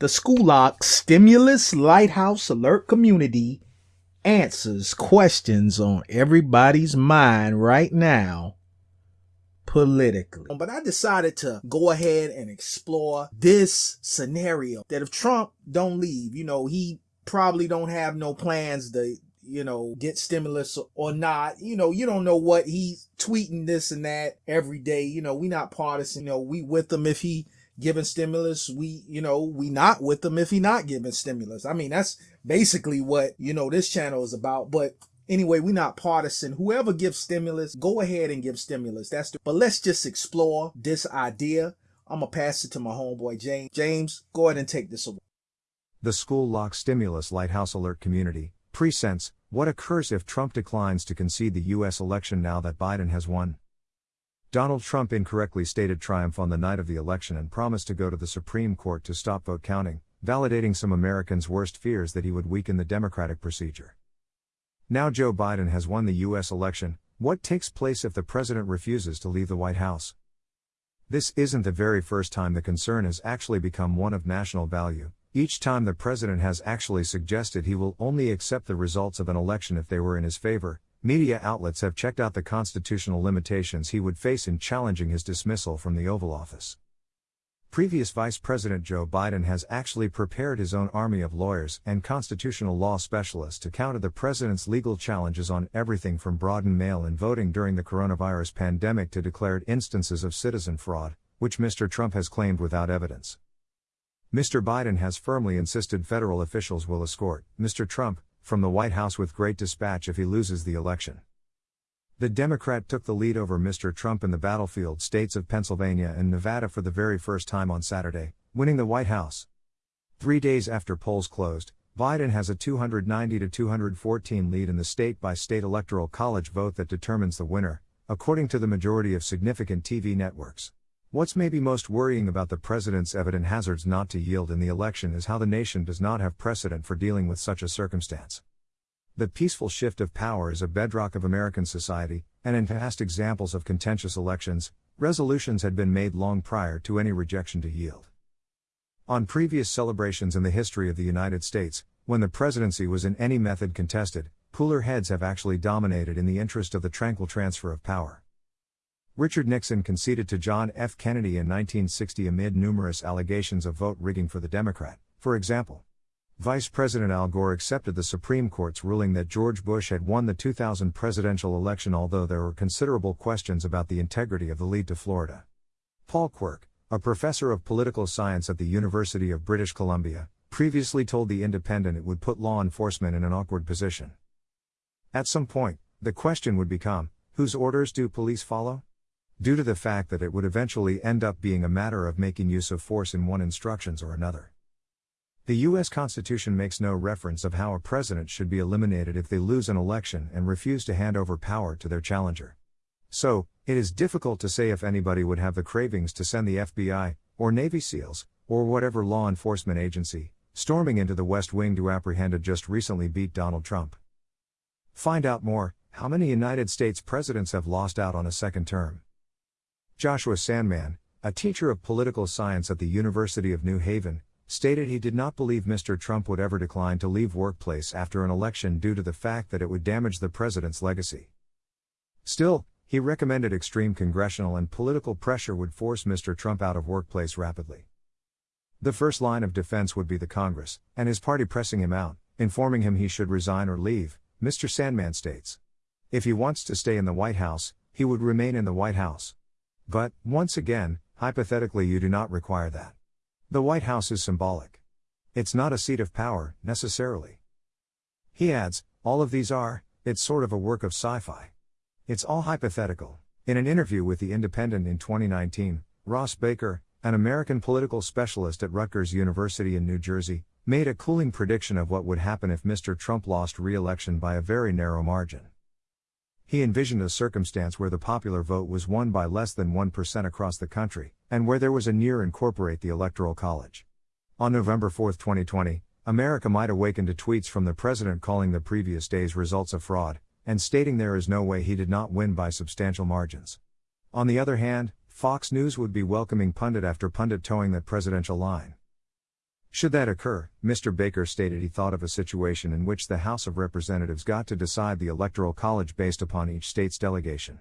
The School Stimulus Lighthouse Alert Community answers questions on everybody's mind right now politically. But I decided to go ahead and explore this scenario that if Trump don't leave, you know, he probably don't have no plans to you know, get stimulus or not. You know, you don't know what he's tweeting this and that every day. You know, we not partisan. You know, we with him if he giving stimulus. We, you know, we not with them if he not giving stimulus. I mean, that's basically what, you know, this channel is about. But anyway, we not partisan. Whoever gives stimulus, go ahead and give stimulus. That's the, but let's just explore this idea. I'm gonna pass it to my homeboy James. James, go ahead and take this away. The school lock stimulus lighthouse alert community presents what occurs if Trump declines to concede the U.S. election now that Biden has won. Donald Trump incorrectly stated triumph on the night of the election and promised to go to the Supreme Court to stop vote counting, validating some Americans' worst fears that he would weaken the democratic procedure. Now Joe Biden has won the U.S. election, what takes place if the president refuses to leave the White House? This isn't the very first time the concern has actually become one of national value. Each time the president has actually suggested he will only accept the results of an election if they were in his favor, Media outlets have checked out the constitutional limitations he would face in challenging his dismissal from the Oval Office. Previous Vice President Joe Biden has actually prepared his own army of lawyers and constitutional law specialists to counter the president's legal challenges on everything from broadened mail in voting during the coronavirus pandemic to declared instances of citizen fraud, which Mr. Trump has claimed without evidence. Mr. Biden has firmly insisted federal officials will escort Mr. Trump from the White House with great dispatch if he loses the election. The Democrat took the lead over Mr. Trump in the battlefield states of Pennsylvania and Nevada for the very first time on Saturday, winning the White House. Three days after polls closed, Biden has a 290 to 214 lead in the state by state electoral college vote that determines the winner, according to the majority of significant TV networks. What's maybe most worrying about the president's evident hazards not to yield in the election is how the nation does not have precedent for dealing with such a circumstance. The peaceful shift of power is a bedrock of American society, and in past examples of contentious elections, resolutions had been made long prior to any rejection to yield. On previous celebrations in the history of the United States, when the presidency was in any method contested, cooler heads have actually dominated in the interest of the tranquil transfer of power. Richard Nixon conceded to John F. Kennedy in 1960 amid numerous allegations of vote rigging for the Democrat. For example, Vice President Al Gore accepted the Supreme Court's ruling that George Bush had won the 2000 presidential election, although there were considerable questions about the integrity of the lead to Florida. Paul Quirk, a professor of political science at the University of British Columbia, previously told The Independent it would put law enforcement in an awkward position. At some point, the question would become whose orders do police follow? Due to the fact that it would eventually end up being a matter of making use of force in one instructions or another. The US Constitution makes no reference of how a president should be eliminated if they lose an election and refuse to hand over power to their challenger. So, it is difficult to say if anybody would have the cravings to send the FBI, or Navy SEALs, or whatever law enforcement agency, storming into the West Wing to apprehend a just recently beat Donald Trump. Find out more how many United States presidents have lost out on a second term? Joshua Sandman, a teacher of political science at the University of New Haven, stated he did not believe Mr. Trump would ever decline to leave workplace after an election due to the fact that it would damage the president's legacy. Still, he recommended extreme congressional and political pressure would force Mr. Trump out of workplace rapidly. The first line of defense would be the Congress, and his party pressing him out, informing him he should resign or leave, Mr. Sandman states. If he wants to stay in the White House, he would remain in the White House. But, once again, hypothetically, you do not require that. The White House is symbolic. It's not a seat of power, necessarily. He adds, all of these are, it's sort of a work of sci fi. It's all hypothetical. In an interview with The Independent in 2019, Ross Baker, an American political specialist at Rutgers University in New Jersey, made a cooling prediction of what would happen if Mr. Trump lost re election by a very narrow margin. He envisioned a circumstance where the popular vote was won by less than 1% across the country, and where there was a near incorporate the Electoral College. On November 4, 2020, America might awaken to tweets from the president calling the previous day's results a fraud, and stating there is no way he did not win by substantial margins. On the other hand, Fox News would be welcoming pundit after pundit toeing that presidential line. Should that occur, Mr. Baker stated he thought of a situation in which the House of Representatives got to decide the Electoral College based upon each state's delegation.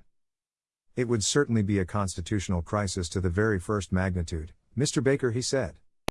It would certainly be a constitutional crisis to the very first magnitude, Mr. Baker he said.